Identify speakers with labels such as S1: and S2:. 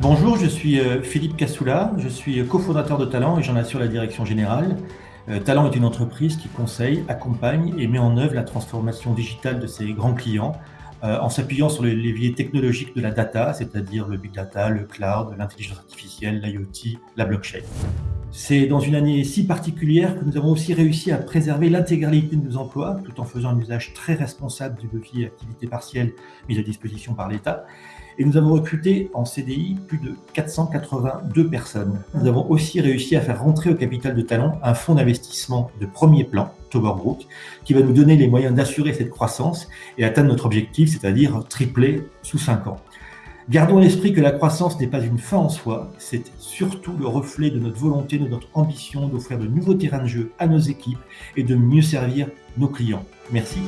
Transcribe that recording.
S1: Bonjour, je suis euh, Philippe Cassoula, je suis cofondateur de Talent et j'en assure la direction générale. Euh, Talent est une entreprise qui conseille, accompagne et met en œuvre la transformation digitale de ses grands clients euh, en s'appuyant sur les leviers technologiques de la data, c'est-à-dire le big data, le cloud, l'intelligence artificielle, l'IoT, la blockchain. C'est dans une année si particulière que nous avons aussi réussi à préserver l'intégralité de nos emplois, tout en faisant un usage très responsable du levier activité partielle mis à disposition par l'État. Et nous avons recruté en CDI plus de 482 personnes. Nous avons aussi réussi à faire rentrer au capital de Talent un fonds d'investissement de premier plan, Toberbrook, qui va nous donner les moyens d'assurer cette croissance et atteindre notre objectif, c'est-à-dire tripler sous 5 ans. Gardons l'esprit que la croissance n'est pas une fin en soi, c'est surtout le reflet de notre volonté, de notre ambition d'offrir de nouveaux terrains de jeu à nos équipes et de mieux servir nos clients. Merci.